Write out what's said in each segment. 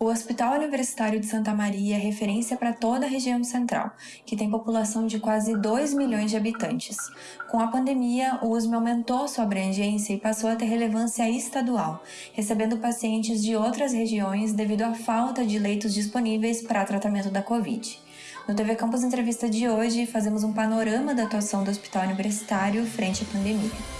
O Hospital Universitário de Santa Maria é referência para toda a região central, que tem população de quase 2 milhões de habitantes. Com a pandemia, o USM aumentou sua abrangência e passou a ter relevância estadual, recebendo pacientes de outras regiões devido à falta de leitos disponíveis para tratamento da Covid. No TV Campus Entrevista de hoje, fazemos um panorama da atuação do Hospital Universitário frente à pandemia.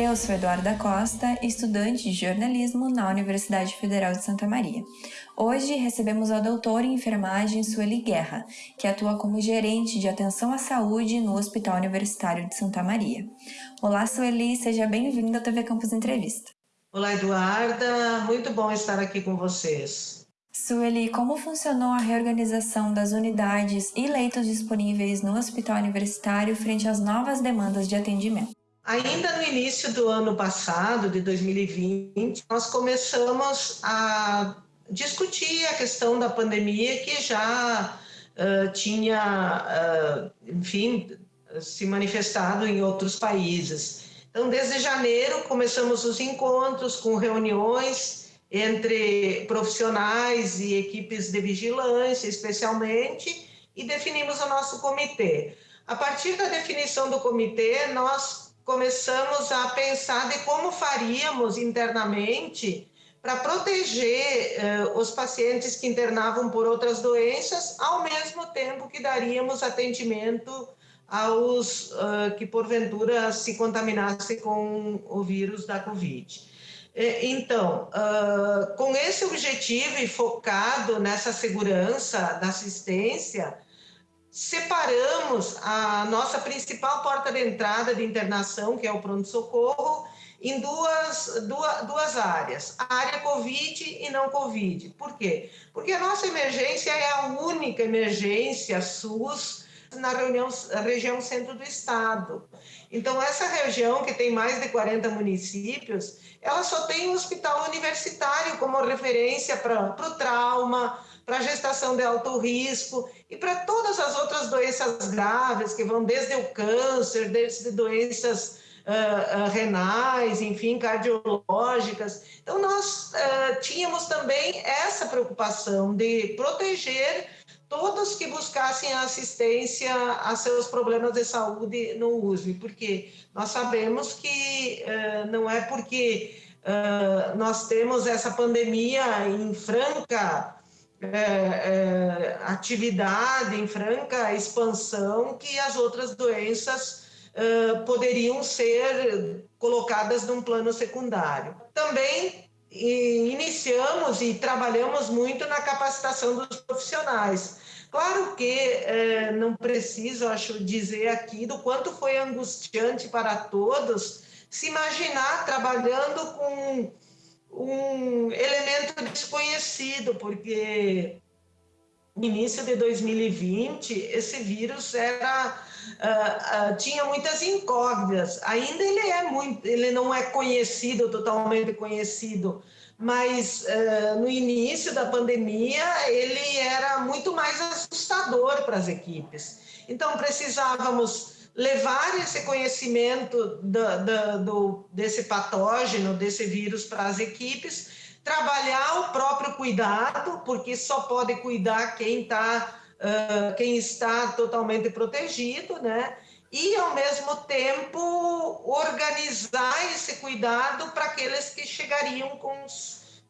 Eu sou Eduarda Costa, estudante de jornalismo na Universidade Federal de Santa Maria. Hoje recebemos a doutora em enfermagem Sueli Guerra, que atua como gerente de atenção à saúde no Hospital Universitário de Santa Maria. Olá, Sueli, seja bem-vinda à TV Campus Entrevista. Olá, Eduarda, muito bom estar aqui com vocês. Sueli, como funcionou a reorganização das unidades e leitos disponíveis no Hospital Universitário frente às novas demandas de atendimento? Ainda no início do ano passado, de 2020, nós começamos a discutir a questão da pandemia que já uh, tinha, uh, enfim, se manifestado em outros países. Então, desde janeiro, começamos os encontros com reuniões entre profissionais e equipes de vigilância, especialmente, e definimos o nosso comitê. A partir da definição do comitê, nós começamos a pensar de como faríamos internamente para proteger eh, os pacientes que internavam por outras doenças, ao mesmo tempo que daríamos atendimento aos uh, que porventura se contaminassem com o vírus da Covid. Então, uh, com esse objetivo e focado nessa segurança da assistência, separamos a nossa principal porta de entrada de internação, que é o pronto-socorro, em duas, duas, duas áreas, a área Covid e não Covid. Por quê? Porque a nossa emergência é a única emergência SUS na reunião, região centro do estado. Então, essa região, que tem mais de 40 municípios, ela só tem um hospital universitário como referência para o trauma, para gestação de alto risco e para todas as outras doenças graves que vão desde o câncer, desde doenças uh, uh, renais, enfim, cardiológicas. Então, nós uh, tínhamos também essa preocupação de proteger todos que buscassem assistência a seus problemas de saúde no USP, porque nós sabemos que não é porque nós temos essa pandemia em franca é, é, atividade, em franca expansão, que as outras doenças é, poderiam ser colocadas num plano secundário. Também iniciamos e trabalhamos muito na capacitação dos profissionais. Claro que é, não preciso, acho, dizer aqui do quanto foi angustiante para todos se imaginar trabalhando com um elemento desconhecido, porque no início de 2020 esse vírus era uh, uh, tinha muitas incógnitas. Ainda ele é muito, ele não é conhecido totalmente conhecido, mas uh, no início da pandemia ele era muito mais assustador para as equipes. Então precisávamos levar esse conhecimento do, do, do, desse patógeno, desse vírus para as equipes, trabalhar o próprio cuidado, porque só pode cuidar quem, tá, uh, quem está totalmente protegido, né? E, ao mesmo tempo, organizar esse cuidado para aqueles que chegariam com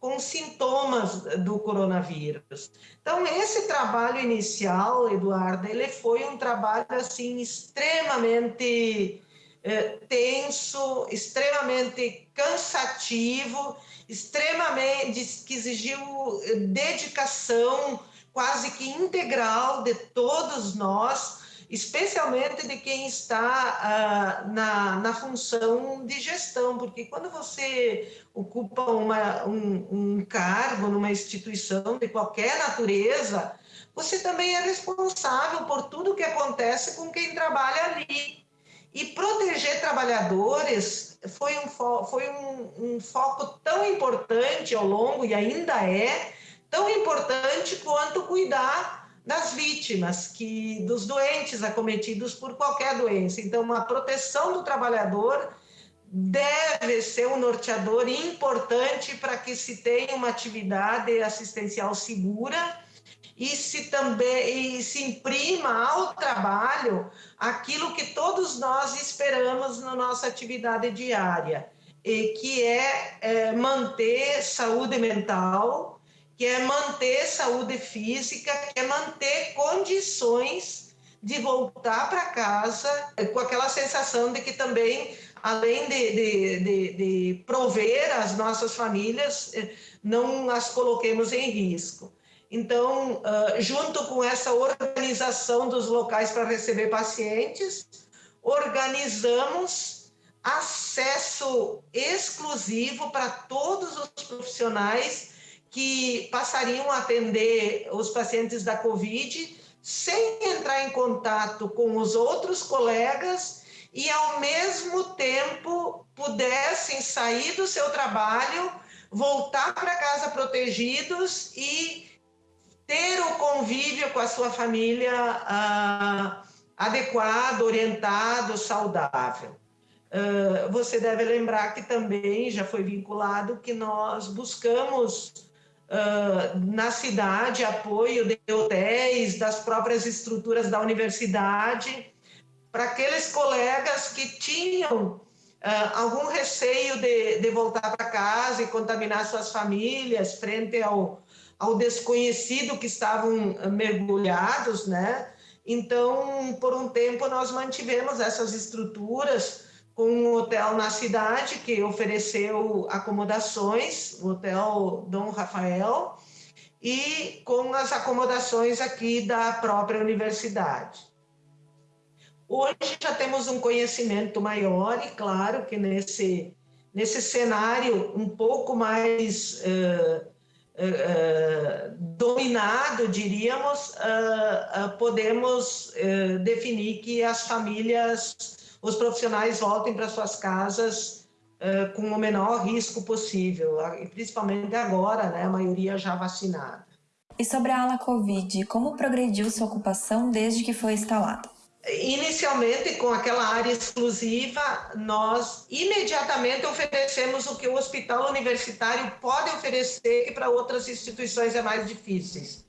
com sintomas do coronavírus. Então, esse trabalho inicial, Eduardo, ele foi um trabalho, assim, extremamente eh, tenso, extremamente cansativo, extremamente, que exigiu eh, dedicação quase que integral de todos nós, especialmente de quem está uh, na, na função de gestão, porque quando você ocupa uma, um, um cargo numa instituição de qualquer natureza, você também é responsável por tudo que acontece com quem trabalha ali. E proteger trabalhadores foi um, foi um, um foco tão importante ao longo, e ainda é, tão importante quanto cuidar das vítimas, que dos doentes acometidos por qualquer doença. Então, a proteção do trabalhador deve ser um norteador importante para que se tenha uma atividade assistencial segura e se também e se imprima ao trabalho aquilo que todos nós esperamos na nossa atividade diária, e que é, é manter saúde mental, que é manter saúde física, que é manter condições de voltar para casa com aquela sensação de que também, além de, de, de, de prover as nossas famílias, eh, não as coloquemos em risco. Então, junto com essa organização dos locais para receber pacientes, organizamos acesso exclusivo para todos os profissionais que passariam a atender os pacientes da Covid sem entrar em contato com os outros colegas e, ao mesmo tempo, pudessem sair do seu trabalho, voltar para casa protegidos e ter o convívio com a sua família ah, adequado, orientado, saudável. Uh, você deve lembrar que também já foi vinculado que nós buscamos uh, na cidade apoio de hotéis, das próprias estruturas da universidade, para aqueles colegas que tinham uh, algum receio de, de voltar para casa e contaminar suas famílias frente ao, ao desconhecido que estavam mergulhados, né? Então, por um tempo, nós mantivemos essas estruturas com um hotel na cidade que ofereceu acomodações, o Hotel Dom Rafael, e com as acomodações aqui da própria universidade. Hoje já temos um conhecimento maior e claro que nesse, nesse cenário um pouco mais uh, uh, dominado, diríamos, uh, podemos definir que as famílias, os profissionais voltem para suas casas com o menor risco possível, principalmente agora, né, a maioria já vacinada. E sobre a ala Covid, como progrediu sua ocupação desde que foi instalada? Inicialmente, com aquela área exclusiva, nós imediatamente oferecemos o que o hospital universitário pode oferecer que para outras instituições é mais difíceis: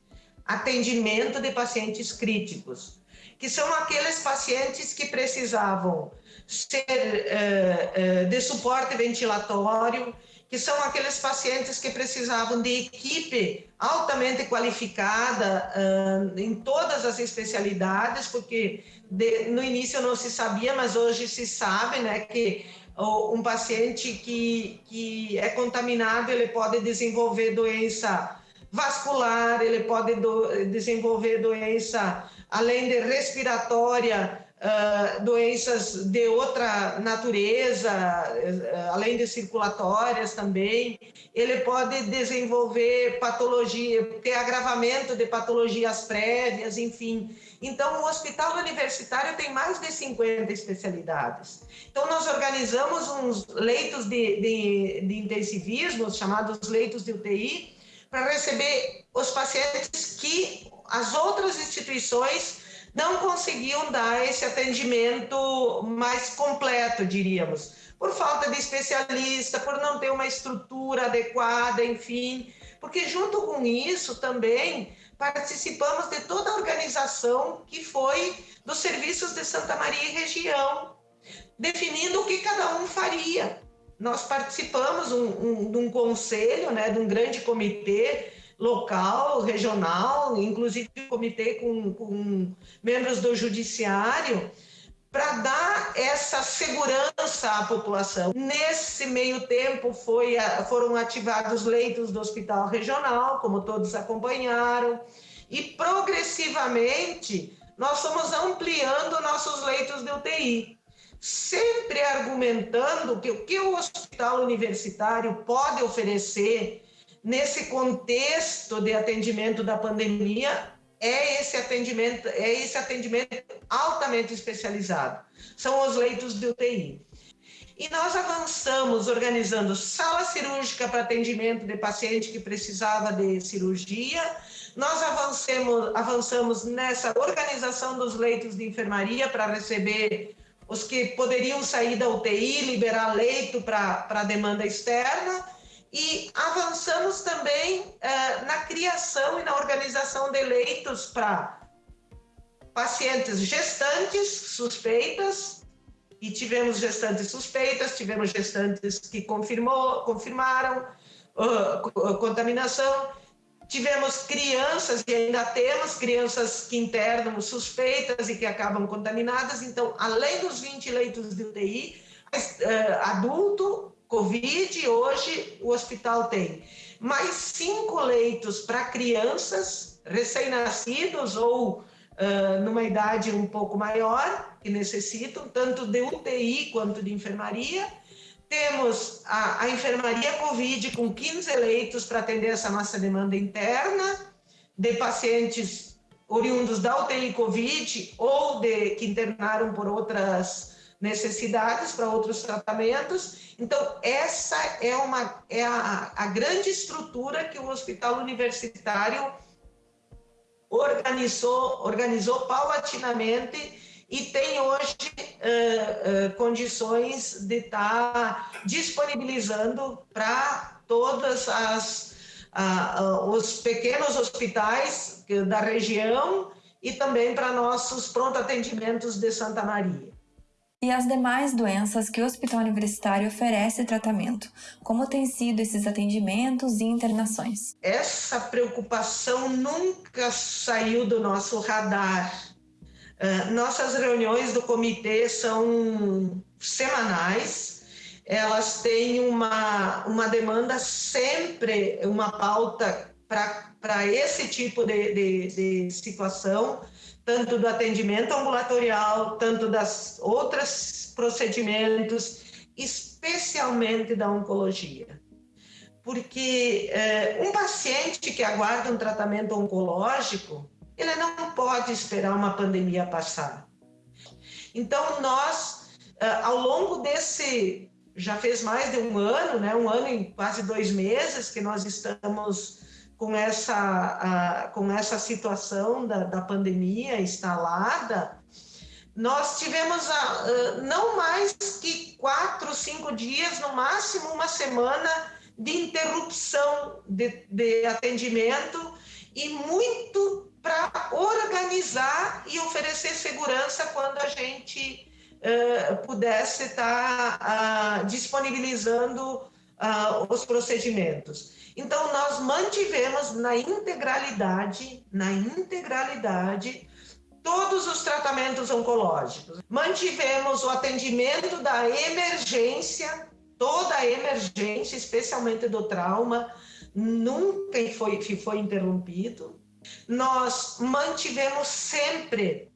atendimento de pacientes críticos, que são aqueles pacientes que precisavam ser uh, uh, de suporte ventilatório, que são aqueles pacientes que precisavam de equipe altamente qualificada uh, em todas as especialidades, porque de, no início não se sabia, mas hoje se sabe, né, que um paciente que, que é contaminado, ele pode desenvolver doença vascular, ele pode do, desenvolver doença, além de respiratória, uh, doenças de outra natureza, uh, além de circulatórias também. Ele pode desenvolver patologia, ter agravamento de patologias prévias, enfim. Então, o hospital universitário tem mais de 50 especialidades. Então, nós organizamos uns leitos de, de, de intensivismo, chamados leitos de UTI, para receber os pacientes que as outras instituições não conseguiam dar esse atendimento mais completo, diríamos, por falta de especialista, por não ter uma estrutura adequada, enfim. Porque junto com isso também participamos de toda a organização que foi dos serviços de Santa Maria e região, definindo o que cada um faria. Nós participamos um, um, de um conselho, né, de um grande comitê local, regional, inclusive comitê com, com membros do judiciário, para dar essa segurança à população. Nesse meio tempo foi, foram ativados leitos do hospital regional, como todos acompanharam, e progressivamente nós fomos ampliando nossos leitos de UTI, sempre argumentando que o que o hospital universitário pode oferecer nesse contexto de atendimento da pandemia é esse atendimento, é esse atendimento altamente especializado. São os leitos de UTI. E nós avançamos organizando sala cirúrgica para atendimento de paciente que precisava de cirurgia. Nós avancemos, avançamos nessa organização dos leitos de enfermaria para receber os que poderiam sair da UTI, liberar leito para a demanda externa. E avançamos também eh, na criação e na organização de leitos para pacientes gestantes suspeitas, e tivemos gestantes suspeitas, tivemos gestantes que confirmou, confirmaram uh, contaminação, tivemos crianças e ainda temos crianças que internam suspeitas e que acabam contaminadas. Então, além dos 20 leitos de UTI, uh, adulto, Covid, hoje o hospital tem mais cinco leitos para crianças recém-nascidos ou uh, numa idade um pouco maior, que necessitam tanto de UTI quanto de enfermaria. Temos a, a enfermaria Covid com 15 leitos para atender essa nossa demanda interna de pacientes oriundos da UTI Covid ou de que internaram por outras necessidades para outros tratamentos. Então, essa é, uma, é a, a grande estrutura que o hospital universitário organizou, organizou paulatinamente e tem hoje uh, uh, condições de estar tá disponibilizando para todas as uh, os pequenos hospitais da região e também para nossos pronto atendimentos de Santa Maria e as demais doenças que o Hospital Universitário oferece tratamento. Como têm sido esses atendimentos e internações? Essa preocupação nunca saiu do nosso radar. Uh, nossas reuniões do comitê são semanais, elas têm uma, uma demanda sempre, uma pauta para esse tipo de, de, de situação tanto do atendimento ambulatorial, tanto das outros procedimentos, especialmente da oncologia. Porque é, um paciente que aguarda um tratamento oncológico, ele não pode esperar uma pandemia passar. Então, nós, é, ao longo desse, já fez mais de um ano, né, um ano e quase dois meses que nós estamos com essa, com essa situação da, da pandemia instalada, nós tivemos a, não mais que quatro, cinco dias, no máximo uma semana de interrupção de, de atendimento e muito para organizar e oferecer segurança quando a gente uh, pudesse estar tá, uh, disponibilizando uh, os procedimentos. Então, nós mantivemos na integralidade, na integralidade, todos os tratamentos oncológicos. Mantivemos o atendimento da emergência, toda a emergência, especialmente do trauma, nunca foi, foi interrompido. Nós mantivemos sempre,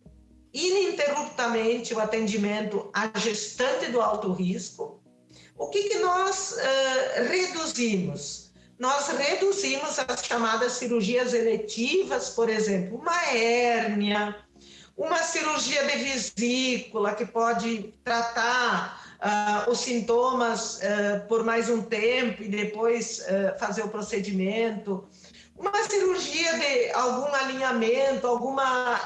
ininterruptamente, o atendimento à gestante do alto risco. O que, que nós uh, reduzimos? Nós reduzimos as chamadas cirurgias eletivas, por exemplo, uma hérnia, uma cirurgia de vesícula que pode tratar uh, os sintomas uh, por mais um tempo e depois uh, fazer o procedimento, uma cirurgia de algum alinhamento, alguma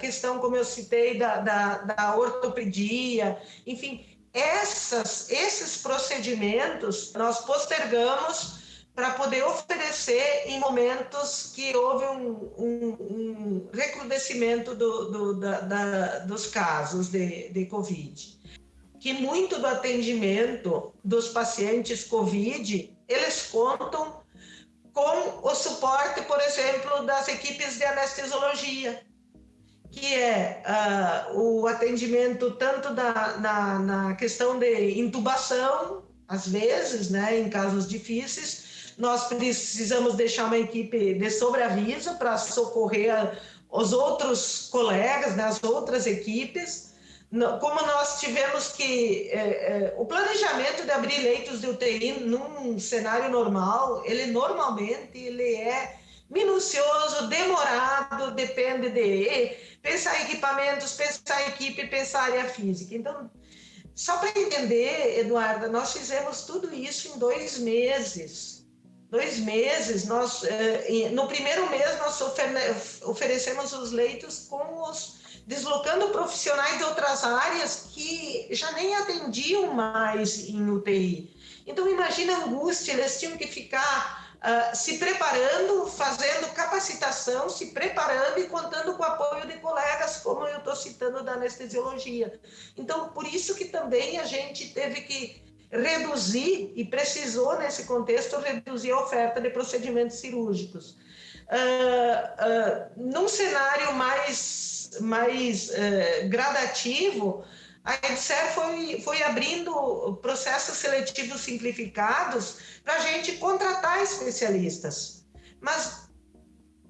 questão, como eu citei, da, da, da ortopedia, enfim, essas, esses procedimentos nós postergamos para poder oferecer em momentos que houve um, um, um recrudescimento do, do, da, da, dos casos de, de Covid. Que muito do atendimento dos pacientes Covid, eles contam com o suporte, por exemplo, das equipes de anestesiologia, que é uh, o atendimento tanto da, na, na questão de intubação, às vezes, né, em casos difíceis, nós precisamos deixar uma equipe de sobreaviso para socorrer os outros colegas, né, as outras equipes. Como nós tivemos que. É, é, o planejamento de abrir leitos de UTI num cenário normal, ele normalmente ele é minucioso, demorado, depende de pensar em equipamentos, pensar em equipe, pensar área física. Então, só para entender, Eduarda, nós fizemos tudo isso em dois meses. Dois meses, nós, eh, no primeiro mês, nós oferecemos os leitos com os deslocando profissionais de outras áreas que já nem atendiam mais em UTI. Então, imagina a angústia, eles tinham que ficar uh, se preparando, fazendo capacitação, se preparando e contando com o apoio de colegas, como eu estou citando da anestesiologia. Então, por isso que também a gente teve que reduzir, e precisou, nesse contexto, reduzir a oferta de procedimentos cirúrgicos. Uh, uh, num cenário mais, mais uh, gradativo, a EDSER foi, foi abrindo processos seletivos simplificados para a gente contratar especialistas. Mas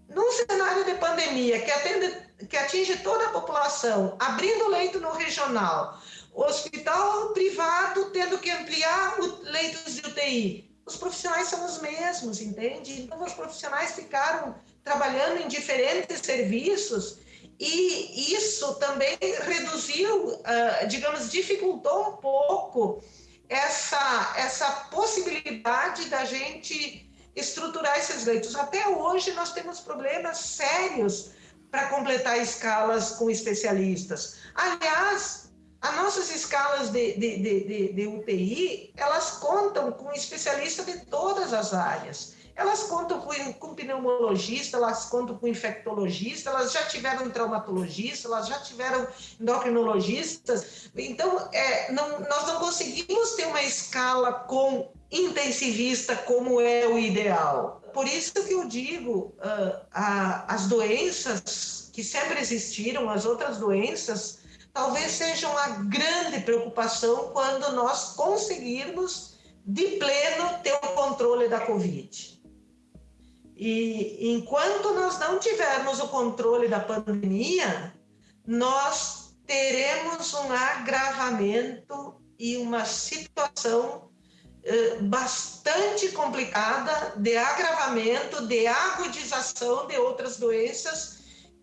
num cenário de pandemia que, atende, que atinge toda a população, abrindo leito no regional, hospital privado tendo que ampliar leitos de UTI, os profissionais são os mesmos, entende? Então, os profissionais ficaram trabalhando em diferentes serviços e isso também reduziu, uh, digamos, dificultou um pouco essa, essa possibilidade da gente estruturar esses leitos. Até hoje nós temos problemas sérios para completar escalas com especialistas. Aliás, as nossas escalas de, de, de, de, UTI, elas contam com especialistas de todas as áreas. Elas contam com, com pneumologista, elas contam com infectologista, elas já tiveram traumatologista, elas já tiveram endocrinologistas. Então, é, não, nós não conseguimos ter uma escala com intensivista como é o ideal. Por isso que eu digo, uh, a, as doenças que sempre existiram, as outras doenças, talvez sejam a grande preocupação quando nós conseguirmos de pleno ter o controle da Covid. E enquanto nós não tivermos o controle da pandemia, nós teremos um agravamento e uma situação eh, bastante complicada de agravamento, de agudização de outras doenças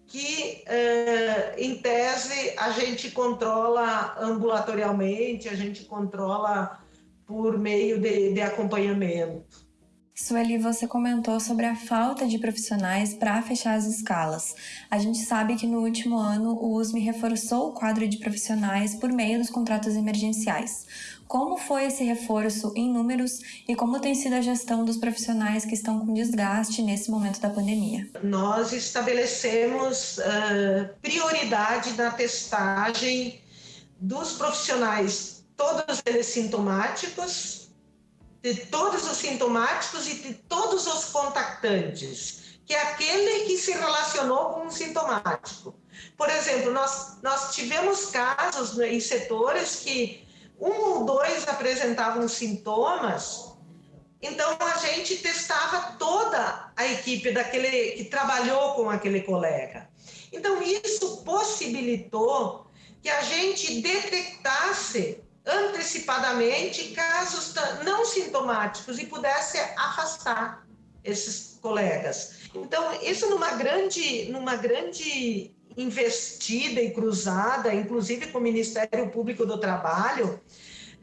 que, eh, em tese, a gente controla ambulatorialmente, a gente controla por meio de, de acompanhamento. Sueli, você comentou sobre a falta de profissionais para fechar as escalas. A gente sabe que no último ano o USM reforçou o quadro de profissionais por meio dos contratos emergenciais. Como foi esse reforço em números e como tem sido a gestão dos profissionais que estão com desgaste nesse momento da pandemia? Nós estabelecemos uh, prioridade na testagem dos profissionais, todos eles sintomáticos, de todos os sintomáticos e de todos os contactantes, que é aquele que se relacionou com um sintomático. Por exemplo, nós, nós tivemos casos né, em setores que um ou dois apresentavam sintomas, então a gente testava toda a equipe daquele que trabalhou com aquele colega. Então isso possibilitou que a gente detectasse antecipadamente casos não sintomáticos e pudesse afastar esses colegas. Então, isso numa grande, numa grande investida e cruzada, inclusive com o Ministério Público do Trabalho,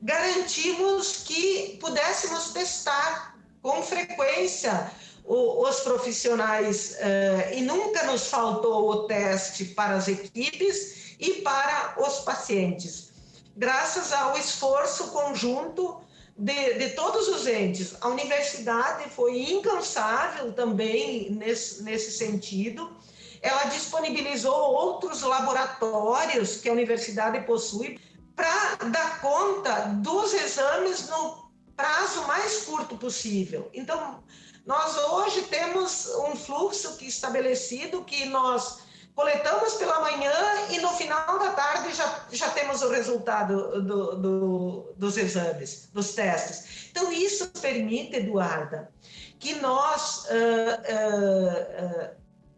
garantimos que pudéssemos testar com frequência os profissionais eh, e nunca nos faltou o teste para as equipes e para os pacientes graças ao esforço conjunto de, de, todos os entes. A universidade foi incansável também nesse, nesse sentido. Ela disponibilizou outros laboratórios que a universidade possui para dar conta dos exames no prazo mais curto possível. Então, nós hoje temos um fluxo que estabelecido que nós coletamos pela manhã e no final da tarde já, já temos o resultado do, do, dos exames, dos testes. Então, isso permite, Eduarda, que nós, uh, uh, uh,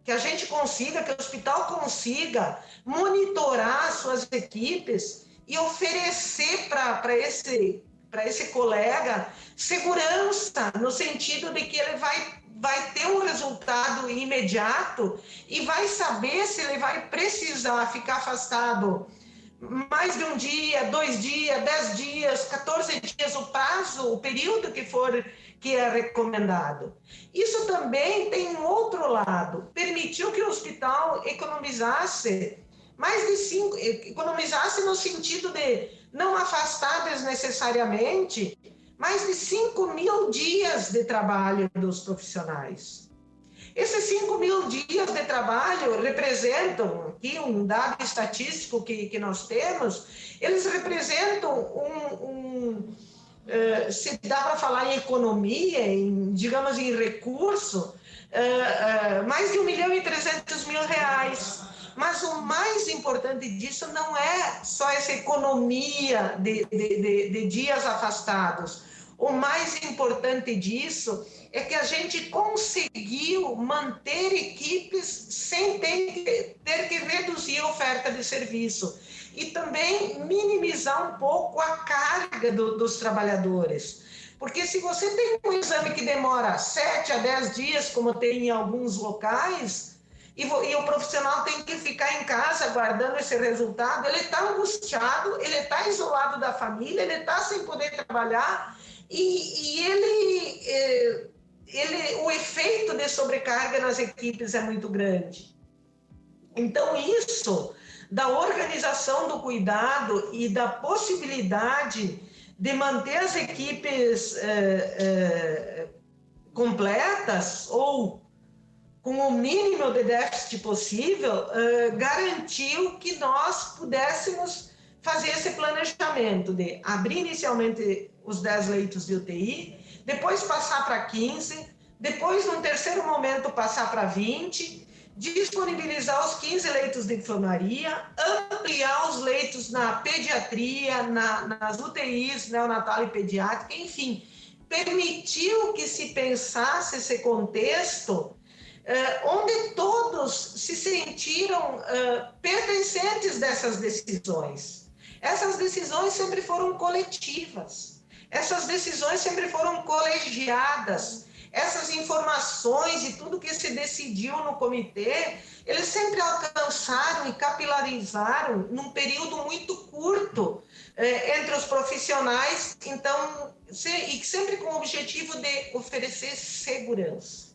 que a gente consiga, que o hospital consiga monitorar suas equipes e oferecer para esse, esse colega segurança, no sentido de que ele vai vai ter um resultado imediato e vai saber se ele vai precisar ficar afastado mais de um dia, dois dias, dez dias, 14 dias, o prazo, o período que for que é recomendado. Isso também tem um outro lado, permitiu que o hospital economizasse mais de cinco, economizasse no sentido de não afastar desnecessariamente mais de 5 mil dias de trabalho dos profissionais. Esses 5 mil dias de trabalho representam, aqui um dado estatístico que, que nós temos, eles representam um, um uh, se dá para falar em economia, em, digamos, em recurso, uh, uh, mais de 1 milhão e 300 mil reais. Mas o mais importante disso não é só essa economia de, de, de, de dias afastados. O mais importante disso é que a gente conseguiu manter equipes sem ter que, ter que reduzir a oferta de serviço e também minimizar um pouco a carga do, dos trabalhadores. Porque se você tem um exame que demora 7 a 10 dias, como tem em alguns locais, e, e o profissional tem que ficar em casa aguardando esse resultado, ele está angustiado, ele está isolado da família, ele está sem poder trabalhar, e, e ele. Eh, ele, o efeito de sobrecarga nas equipes é muito grande. Então, isso da organização do cuidado e da possibilidade de manter as equipes é, é, completas ou com o mínimo de déficit possível, garantiu que nós pudéssemos fazer esse de abrir inicialmente os 10 leitos de UTI, depois passar para 15, depois, num terceiro momento, passar para 20, disponibilizar os 15 leitos de enfermaria, ampliar os leitos na pediatria, na, nas UTIs neonatal e pediátrica, enfim, permitiu que se pensasse esse contexto eh, onde todos se sentiram eh, pertencentes dessas decisões. Essas decisões sempre foram coletivas. Essas decisões sempre foram colegiadas. Essas informações e tudo que se decidiu no comitê, eles sempre alcançaram e capilarizaram num período muito curto eh, entre os profissionais, então, se, e sempre com o objetivo de oferecer segurança.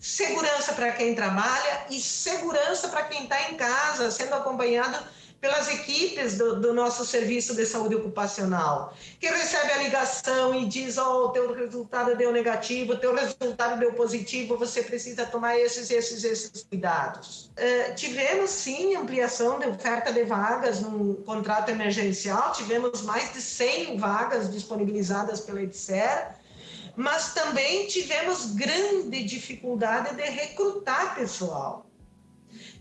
Segurança para quem trabalha e segurança para quem está em casa, sendo acompanhado pelas equipes do, do, nosso serviço de saúde ocupacional, que recebe a ligação e diz: Ó, oh, teu resultado deu negativo, teu resultado deu positivo, você precisa tomar esses, esses, esses cuidados. Uh, tivemos sim ampliação de oferta de vagas no contrato emergencial, tivemos mais de 100 vagas disponibilizadas pela EDSER, mas também tivemos grande dificuldade de recrutar pessoal.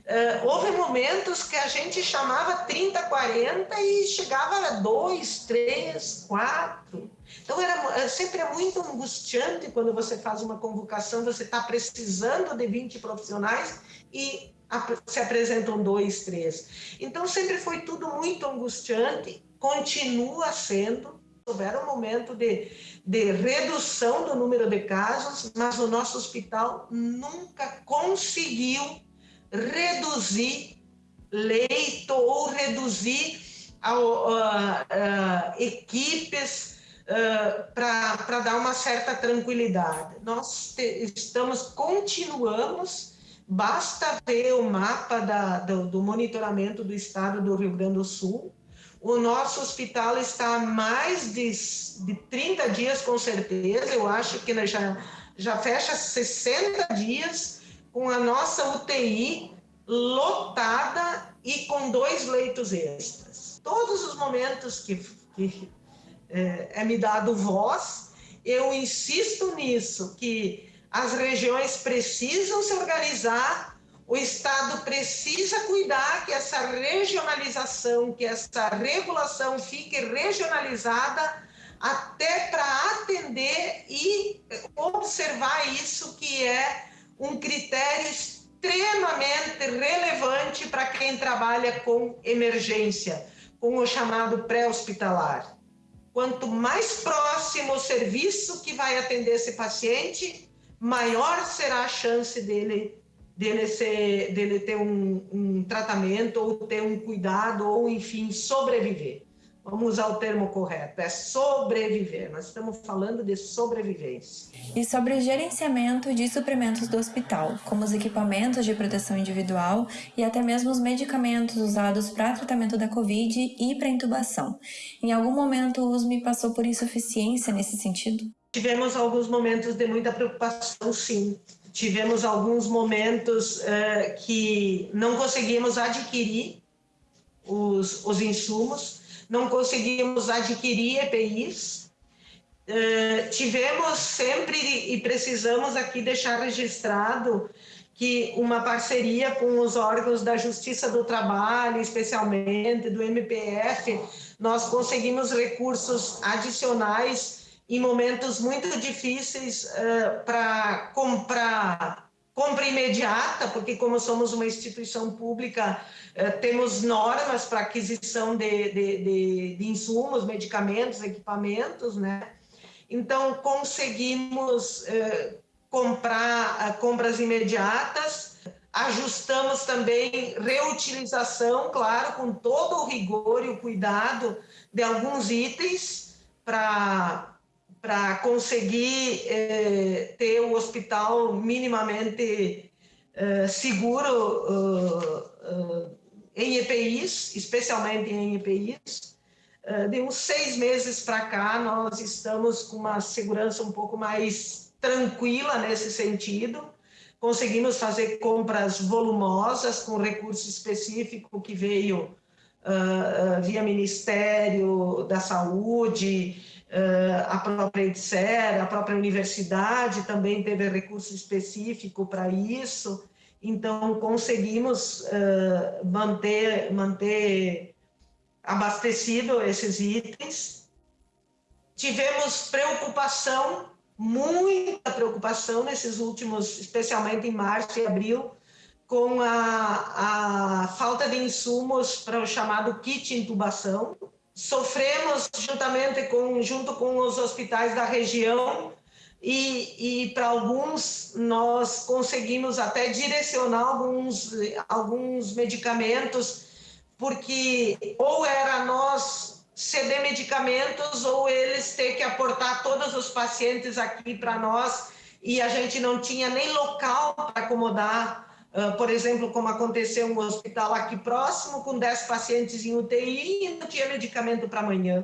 Uh, houve momentos que a gente chamava 30, 40 e chegava a 2, 3, 4. Então, era, é, sempre é muito angustiante quando você faz uma convocação, você está precisando de 20 profissionais e se apresentam dois, três. Então, sempre foi tudo muito angustiante, continua sendo. Houveram um momento de, de redução do número de casos, mas o nosso hospital nunca conseguiu reduzir leito ou reduzir a, a, equipes uh, para dar uma certa tranquilidade. Nós te, estamos, continuamos, basta ver o mapa da, do, do monitoramento do estado do Rio Grande do Sul, o nosso hospital está há mais de, de 30 dias, com certeza. Eu acho que já, já fecha 60 dias com a nossa UTI lotada e com dois leitos extras. Todos os momentos que, que é, é me dado voz, eu insisto nisso, que as regiões precisam se organizar, o Estado precisa cuidar que essa regionalização, que essa regulação fique regionalizada até para atender e observar isso que é um critério extremamente relevante para quem trabalha com emergência, com o chamado pré-hospitalar. Quanto mais próximo o serviço que vai atender esse paciente, maior será a chance dele dele, ser, dele ter um, um tratamento ou ter um cuidado ou, enfim, sobreviver. Vamos usar o termo correto, é sobreviver. Nós estamos falando de sobrevivência. E sobre o gerenciamento de suprimentos do hospital, como os equipamentos de proteção individual e até mesmo os medicamentos usados para tratamento da Covid e para intubação. Em algum momento o USME passou por insuficiência nesse sentido? Tivemos alguns momentos de muita preocupação, sim. Tivemos alguns momentos uh, que não conseguimos adquirir os, os insumos não conseguimos adquirir EPIs. Uh, tivemos sempre e precisamos aqui deixar registrado que uma parceria com os órgãos da Justiça do Trabalho, especialmente do MPF, nós conseguimos recursos adicionais em momentos muito difíceis uh, para comprar compra imediata, porque como somos uma instituição pública, eh, temos normas para aquisição de, de, de, de, insumos, medicamentos, equipamentos, né? Então, conseguimos eh, comprar eh, compras imediatas, ajustamos também reutilização, claro, com todo o rigor e o cuidado de alguns itens para para conseguir eh, ter o hospital minimamente eh, seguro uh, em EPIs, especialmente em EPIs. Uh, de uns seis meses para cá, nós estamos com uma segurança um pouco mais tranquila nesse sentido. Conseguimos fazer compras volumosas com recurso específico que veio uh, via Ministério da Saúde, a própria EDSER, a própria universidade também teve recurso específico para isso. Então, conseguimos uh, manter, manter abastecido esses itens. Tivemos preocupação, muita preocupação nesses últimos, especialmente em março e abril, com a, a falta de insumos para o chamado kit intubação. Sofremos juntamente com, junto com os hospitais da região e, e para alguns nós conseguimos até direcionar alguns, alguns medicamentos, porque ou era nós ceder medicamentos ou eles ter que aportar todos os pacientes aqui para nós e a gente não tinha nem local para acomodar, uh, por exemplo, como aconteceu um hospital aqui próximo, com 10 pacientes em UTI e não tinha medicamento para amanhã.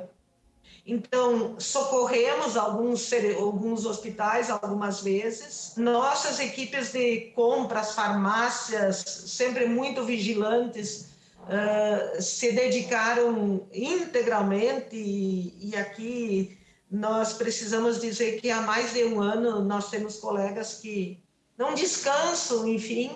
Então, socorremos alguns, alguns hospitais algumas vezes. Nossas equipes de compras, farmácias, sempre muito vigilantes, uh, se dedicaram integralmente. E, e aqui nós precisamos dizer que há mais de um ano nós temos colegas que não descansam, enfim,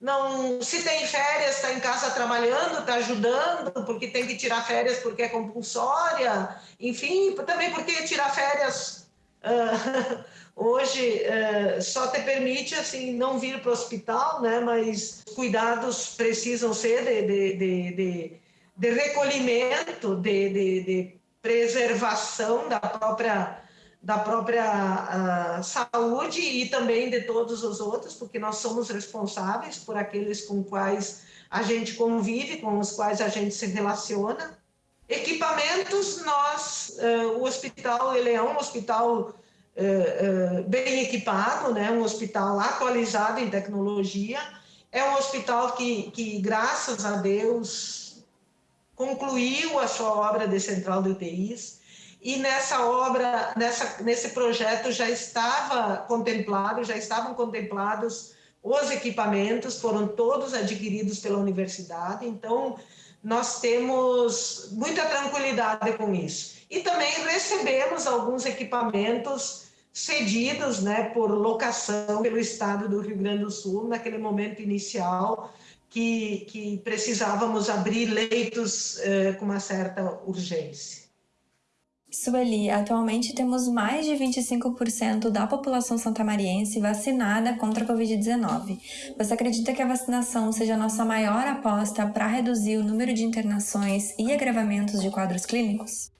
não se tem férias, está em casa trabalhando, está ajudando, porque tem que tirar férias porque é compulsória, enfim, também porque tirar férias uh, hoje uh, só te permite assim não vir para o hospital, né? Mas cuidados precisam ser de, de, de, de, de recolhimento, de, de, de preservação da própria da própria uh, saúde e também de todos os outros, porque nós somos responsáveis por aqueles com quais a gente convive, com os quais a gente se relaciona. Equipamentos, nós, uh, o hospital, ele é um hospital uh, bem equipado, né? um hospital atualizado em tecnologia, é um hospital que, que graças a Deus, concluiu a sua obra de central de UTIs, e nessa obra, nessa, nesse projeto já estava contemplado, já estavam contemplados os equipamentos, foram todos adquiridos pela universidade, então nós temos muita tranquilidade com isso. E também recebemos alguns equipamentos cedidos né, por locação pelo Estado do Rio Grande do Sul, naquele momento inicial, que, que precisávamos abrir leitos eh, com uma certa urgência. Sueli, atualmente temos mais de 25% da população santamariense vacinada contra a Covid-19. Você acredita que a vacinação seja a nossa maior aposta para reduzir o número de internações e agravamentos de quadros clínicos?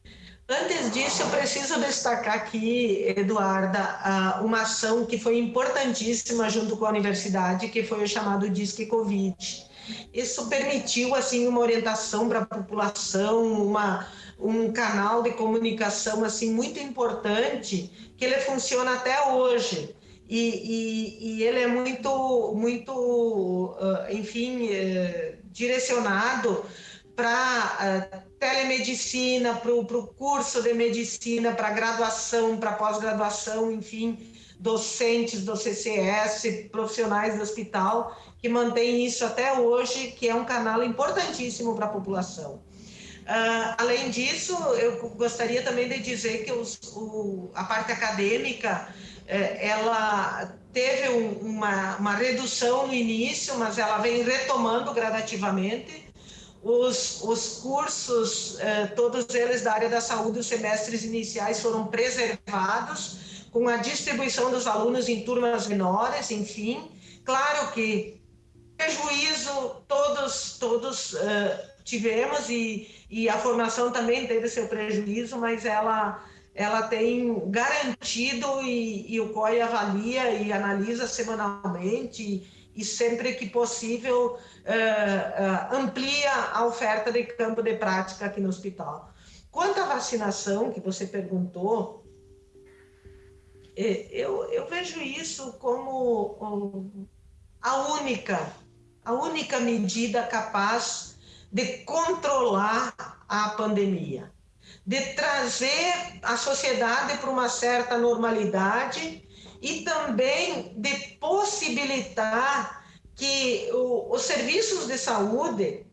Antes disso, eu preciso destacar aqui, Eduarda, uma ação que foi importantíssima junto com a universidade, que foi o chamado Disque Covid. Isso permitiu assim uma orientação para a população, uma, um canal de comunicação assim muito importante, que ele funciona até hoje. E, e, e ele é muito, muito, enfim, eh, direcionado para uh, telemedicina, para o curso de medicina, para graduação, para pós-graduação, enfim, docentes do CCS, profissionais do hospital, que mantém isso até hoje, que é um canal importantíssimo para a população. Uh, além disso, eu gostaria também de dizer que os, o, a parte acadêmica, eh, ela teve um, uma, uma redução no início, mas ela vem retomando gradativamente, os, os cursos, eh, todos eles da área da saúde, os semestres iniciais foram preservados, com a distribuição dos alunos em turmas menores, enfim. Claro que prejuízo todos, todos uh, tivemos e, e a formação também teve seu prejuízo, mas ela, ela tem garantido e, e o COI avalia e analisa semanalmente e sempre que possível uh, uh, amplia a oferta de campo de prática aqui no hospital. Quanto à vacinação que você perguntou, eh, eu, eu vejo isso como a única, a única medida capaz de controlar a pandemia, de trazer a sociedade para uma certa normalidade e também de possibilitar que o, os serviços de saúde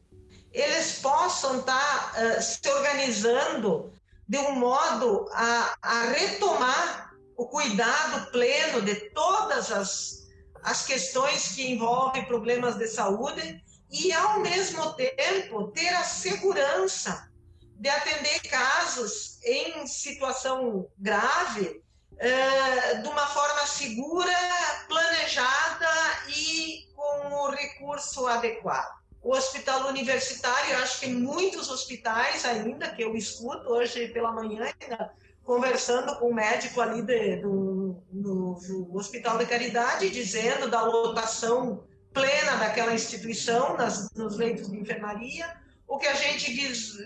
eles possam estar uh, se organizando de um modo a, a, retomar o cuidado pleno de todas as, as questões que envolvem problemas de saúde e, ao mesmo tempo, ter a segurança de atender casos em situação grave é, de uma forma segura, planejada e com o recurso adequado. O hospital universitário, acho que muitos hospitais ainda, que eu escuto hoje pela manhã, ainda, conversando com o médico ali de, do, no Hospital de Caridade, dizendo da lotação plena daquela instituição nas, nos leitos de enfermaria, o que a gente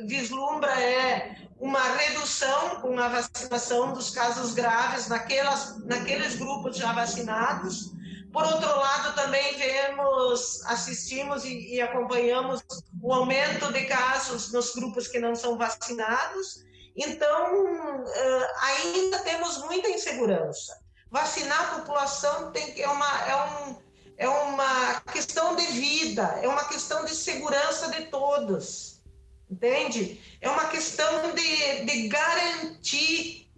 vislumbra é uma redução com a vacinação dos casos graves naquelas, naqueles grupos já vacinados. Por outro lado, também vemos, assistimos e, e acompanhamos o aumento de casos nos grupos que não são vacinados. Então, ainda temos muita insegurança. Vacinar a população tem, é, uma, é um é uma questão de vida, é uma questão de segurança de todos, entende? É uma questão de, de garantir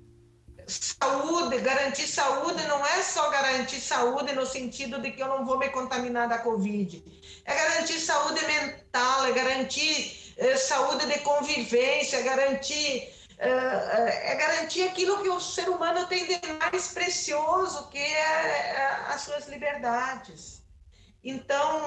saúde, garantir saúde não é só garantir saúde no sentido de que eu não vou me contaminar da Covid, é garantir saúde mental, é garantir é, saúde de convivência, é garantir é, é garantir aquilo que o ser humano tem de mais precioso, que é, é as suas liberdades. Então,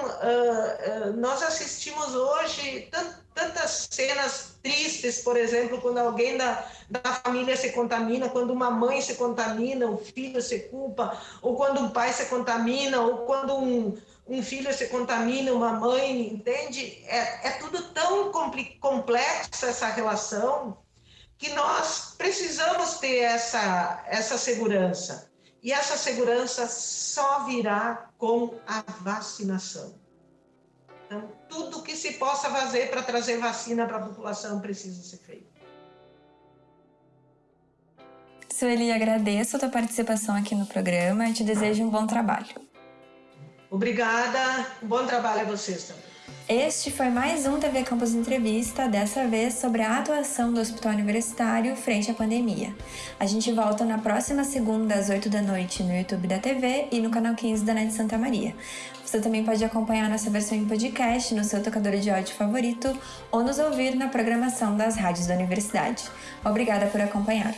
nós assistimos hoje tantas cenas tristes, por exemplo, quando alguém da, da família se contamina, quando uma mãe se contamina, o filho se culpa, ou quando um pai se contamina, ou quando um, um filho se contamina, uma mãe, entende? É, é tudo tão complexo essa relação que nós precisamos ter essa, essa segurança. E essa segurança só virá com a vacinação. Então, tudo que se possa fazer para trazer vacina para a população precisa ser feito. Sueli, agradeço a tua participação aqui no programa e te desejo um bom trabalho. Obrigada, um bom trabalho a vocês também. Este foi mais um TV Campus Entrevista, dessa vez sobre a atuação do Hospital Universitário frente à pandemia. A gente volta na próxima segunda, às 8 da noite, no YouTube da TV e no canal 15 da NET Santa Maria. Você também pode acompanhar nossa versão em podcast no seu tocador de áudio favorito ou nos ouvir na programação das rádios da universidade. Obrigada por acompanhar.